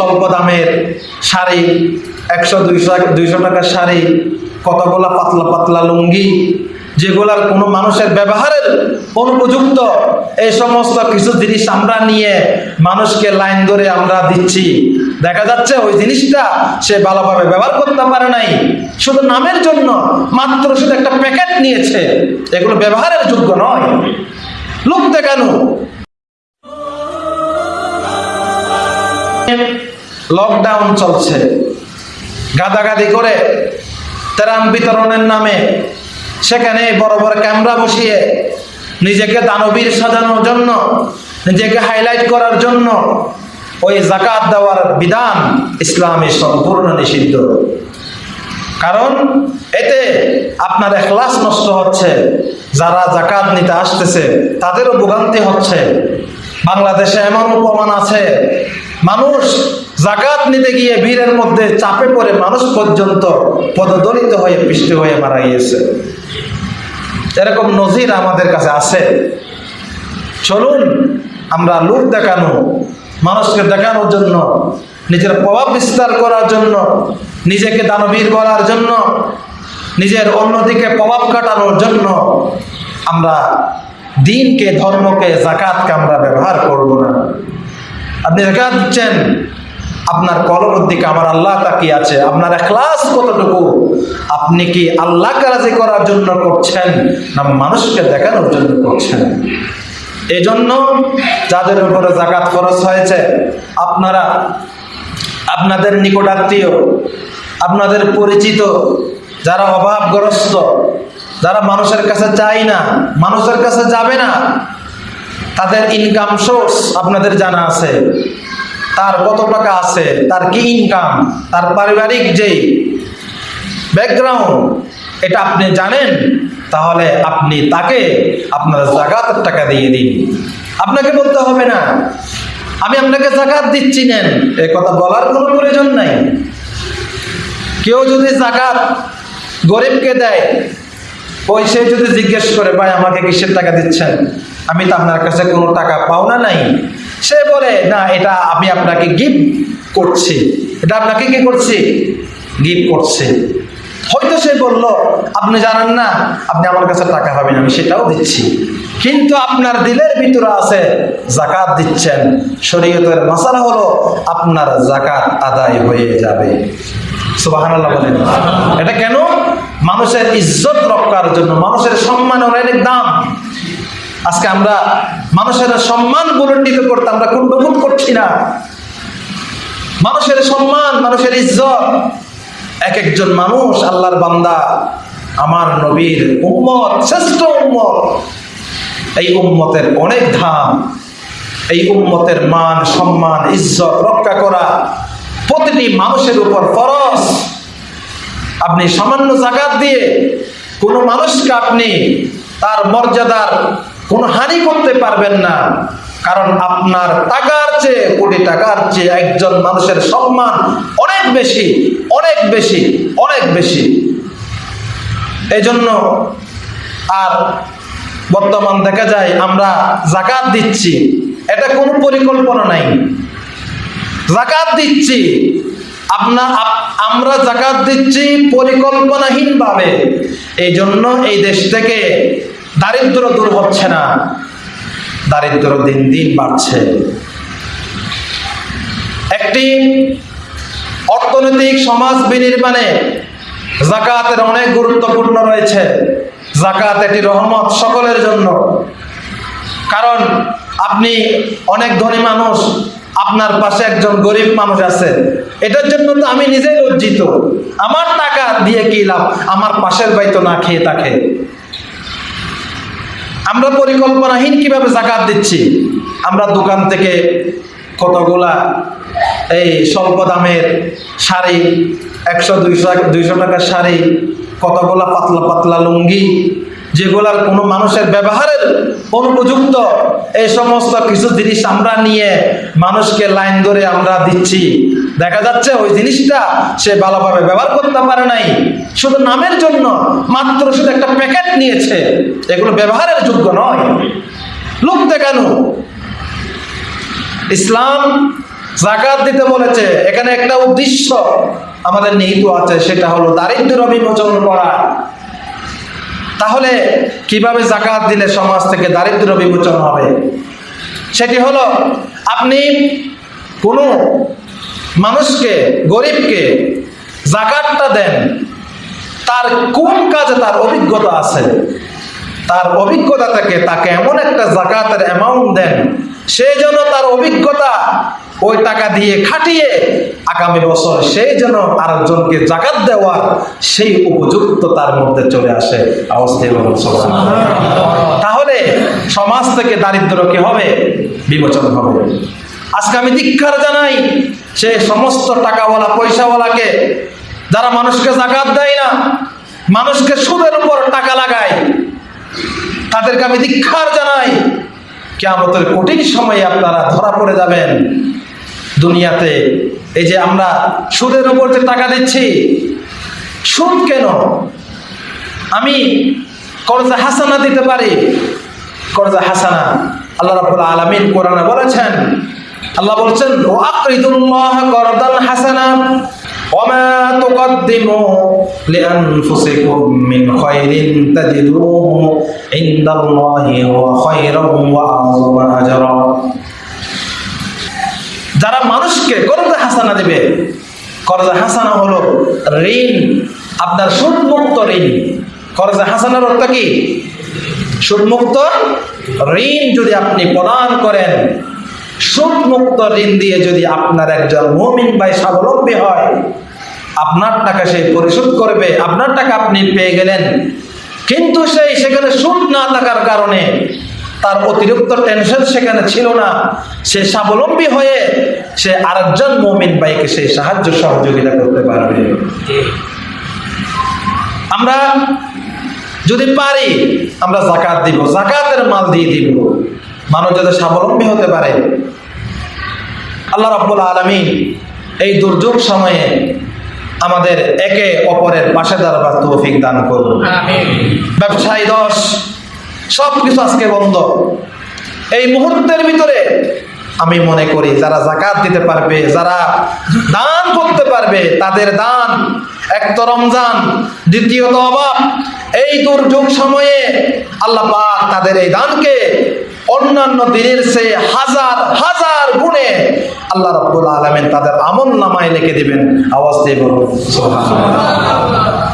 স্বল্প দামের শাড়ি, একশো, দুইশো দুইশো টাকার শাড়ি, কতগুলা পাতলা পাতলা লুঙ্গি, যেগুলার কোনো মানুষের ব্যবহারের অনুপযুক্ত, এই সমস্ত কিছু জিনিস আমরা নিয়ে মানুষকে লাইন ধরে আমরা দিচ্ছি। দেখা যাচ্ছে ওই জিনিসটা সে ভালোভাবে ব্যবহার করতে পারে নাই। শুধু নামের জন্য, মাত্র শুধু একটা প্যাকেট নিয়েছে। এগুলো ব্যবহারের যোগ্য নয়। লোক দেখানো লকডাউন চলছে। গাদাগাদি করে ত্রাণ বিতরণের নামে সেখানে বড় বড় ক্যামেরা বসিয়ে নিজেকে দানবীর সাজানোর জন্য, নিজেকে হাইলাইট করার জন্য ওই জাকাত দেওয়ার বিধান ইসলামে সম্পূর্ণ নিষিদ্ধ। কারণ এতে আপনার এখলাস নষ্ট হচ্ছে, যারা জাকাত নিতে আসতেছে, তাদেরও ভোগান্তি হচ্ছে। বাংলাদেশে এমন প্রমাণ আছে মানুষ জাকাত নিতে গিয়ে ভিড়ের মধ্যে চাপে পড়ে মানুষ পর্যন্ত পদদলিত হয়ে পৃষ্ঠ হয়ে মারা গিয়েছে। এরকম নজির আমাদের কাছে আছে। চলুন আমরা লোক দেখানো, মানুষকে দেখানোর জন্য, নিজের প্রভাব বিস্তার করার জন্য, নিজেকে দানবীর করার জন্য, নিজের অন্যদিকে প্রভাব কাটানোর জন্য আমরা দিনকে, ধর্মকে, জাকাতকে আমরা ব্যবহার করব না। আপনি জাকাত দিচ্ছেন, আপনার কলমের দিকে আমার আল্লাহ তাকিয়ে আছে, আপনার এখলাস কতটুকু? আপনি কি আল্লাহ রাজি করার জন্য করছেন না মানুষকে দেখানোর জন্য করছেন? এই জন্য যাদের উপরে জাকাত খরচ হয়েছে, আপনারা, আপনাদের নিকটাত্মীয়, আপনাদের পরিচিত, যারা অভাবগ্রস্ত, যারা মানুষের কাছে চায় না, মানুষের কাছে যাবে না তাদের ইনকাম সোর্স আপনাদের জানা আছে। তার কত টাকা আছে, তার কি ইনকাম তার পারিবারিক যে ব্যাকগ্রাউন্ড এটা আপনি জানেন, তাহলে আপনি তাকে আপনার জাকাতের টাকা দিয়ে দিন। আপনাকে বলতে হবে না, আমি আপনাকে জাকাত দিচ্ছি, নেন। এ কথা বলার কোনো প্রয়োজন নাই। কেউ যদি জাকাত গরিবকে দেয়, ওই সে যদি জিজ্ঞেস করে, ভাই, আমাকে কিসের টাকা দিচ্ছেন? আমি তো আপনার কাছে কোনো টাকা পাওনা নাই। সে বলে, না, এটা আমি আপনাকে গিফট করছি। এটা আপনাকে কি করছি? গিফট করছে। হয়তো সে বলল, আপনি জানেন না, আপনি আমার কাছে টাকা পাবেন, আমি সেটাও দিচ্ছি। কিন্তু আপনার দিলের ভিতরে আছে জাকাত দিচ্ছেন। শরীয়তের মশালা হলো, আপনার জাকাত আদায় হয়ে যাবে। সুবাহান্লাহ বলেন। এটা কেন? মানুষের ইজ্জত রক্ষার জন্য, মানুষের সম্মানের অনেক দাম। আজকে আমরা মানুষের সম্মান বুলন্ডিত করতে আমরা কুণ্ডবোধ করছি না। মানুষের সম্মান, মানুষের ইজ্জত, এক একজন মানুষ আল্লাহর বান্দা, আমার নবীর উম্মত, শ্রেষ্ঠ উম্মত। এই উম্মতের অনেক ধাম, এই উম্মতের মান, সম্মান, ইজ্জত রক্ষা করা প্রতিটি মানুষের উপর ফরজ। আপনি সামান্য জাকাত দিয়ে কোনো মানুষকে আপনি তার মর্যাদার কোনো হানি করতে পারবেন না। কারণ আপনার টাকার চেয়ে, কোটি টাকার চেয়ে একজন মানুষের সম্মান অনেক বেশি অনেক বেশি অনেক বেশি। এই জন্য আর বর্তমান দেখা যায় আমরা জাকাত দিচ্ছি। এটা কোনো পরিকল্পনা নাই। জাকাত দিচ্ছি। আপনার আমরা জাকাত দিচ্ছি পরিকল্পনাহীনভাবে। এই জন্য এই দেশ থেকে দারিদ্র দূর হচ্ছে না। দারিদ্র দিন দিন বাড়ছে। একটি অর্থনৈতিক সমাজ বিনির্মাণে জাকাতের অনেক গুরুত্বপূর্ণ রয়েছে। জাকাত একটি রহমত সকলের জন্য। কারণ আপনি অনেক ধনী মানুষ, আপনার পাশে একজন গরিব মানুষ আছে। এটার জন্য তো আমি নিজেই লজ্জিত। আমার টাকা দিয়ে কি লাভ? আমার পাশের বাই তো না খেয়ে থাকে। আমরা পরিকল্পনাহীন কীভাবে জাকাত দিচ্ছি? আমরা দোকান থেকে কতগুলা এই স্বল্প দামের শাড়ি, একশো, দুইশো দুইশো টাকার শাড়ি, কতগুলা পাতলা পাতলা লুঙ্গি, যেগুলার কোনো মানুষের ব্যবহারের অনুপযুক্ত এই সমস্ত কিছু জিনিস আমরা নিয়ে মানুষকে লাইন ধরে আমরা দিচ্ছি। দেখা যাচ্ছে ওই জিনিসটা সে ভালোভাবে ব্যবহার করতে পারে নাই। শুধু নামের জন্য মাত্র শুধু একটা প্যাকেট নিয়েছে। এগুলো ব্যবহারের যোগ্য নয়। লোক দেখানো ইসলাম জাকাত দিতে বলেছে। এখানে একটা উদ্দেশ্য আমাদের নিহিত আছে, সেটা হলো দারিদ্র বিমোচন করা। তাহলে কীভাবে জাকাত দিলে সমাজ থেকে দারিদ্র বিমোচন হবে? সেটি হলো আপনি কোনো মানুষকে, গরিবকে জাকাতটা দেন। তার কোন কাজে তার অভিজ্ঞতা আছে? তার অভিজ্ঞতা থেকে তাকে এমন একটা জাকাতের অ্যামাউন্ট দেন, সেই জন্য তার অভিজ্ঞতা ওই টাকা দিয়ে খাটিয়ে আগামী বছর সেই যেন আরেকজনকে জাকাত দেওয়ার সেই উপযুক্ত তার মধ্যে চলে আসে। তাহলে সমাজ থেকে দারিদ্র কি হবে, বিমোচন হবে। আজকে আমি দীক্ষার জানাই সে সমস্ত টাকাওয়ালা, পয়সাওয়ালাকে যারা মানুষকে জাকাত দেয় না, মানুষকে সুদের উপর টাকা লাগায়, তাদেরকে আমি দীক্ষার জানাই কেমতের কঠিন সময়ে আপনারা ধরা পড়ে যাবেন। দুনিয়াতে এই যে আমরা সুদের উপর যে টাকা দিচ্ছি, সুদ কেন? আমি করজা হাসানা দিতে পারি। করজা হাসানা, আল্লাহ রাব্বুল আলামিন কোরআনে বলেছেন আল্লাহ বলেছেন ও আকরিদুল্লাহ করদান হাসানা وما تقدموا لأنفسكم من خير تجدوه عند الله هو خيرا وأعظم أجرا যারা মানুষকে করজা হাসানা দেবে করজা হাসানা হলো ঋণ আপনার সুদমুক্ত ঋণ করজা হাসানার অর্থ কি সুদমুক্ত ঋণ যদি আপনি প্রদান করেন সুদমুক্ত ঋণ দিয়ে যদি আপনার একজন মুমিন ভাই স্বাবলম্বী হয়, আপনার টাকা সে পরিশোধ করবে, আপনার টাকা আপনি পেয়ে গেলেন। কিন্তু সেই সেখানে সুদ না থাকার কারণে তার অতিরিক্ত টেনশন সেখানে ছিল না। সে স্বাবলম্বী হয়ে সে আরেকজন মমিন ভাইকে সেই সাহায্য সহযোগিতা করতে পারবে। আমরা যদি পারি, আমরা জাকাত দিব জাকাতের মাল দিয়ে দিব। মানুষ যাতে স্বাবলম্বী হতে পারে। আল্লাহ রাব্বুল আলামিন এই দুর্যোগ সময়ে আমাদের একে অপরের পাশে দাঁড়াবার তৌফিক দান করুন। ব্যবসায়ী দশ সব কিছু আজকে বন্ধ। এই মুহূর্তের ভিতরে আমি মনে করি যারা জাকাত দিতে পারবে যারা দান করতে পারবে তাদের দান এক তো রমজান দ্বিতীয়ত অভাব এই দুর্যোগ সময়ে আল্লাহ পাক তাদের এই দানকে অন্যান্য দিনের সে হাজার হাজার গুণে আল্লাহ রব্বুল আলমেন তাদের আমল নামায় লিখে দিবেন আওয়াজ সুবহানাল্লাহ।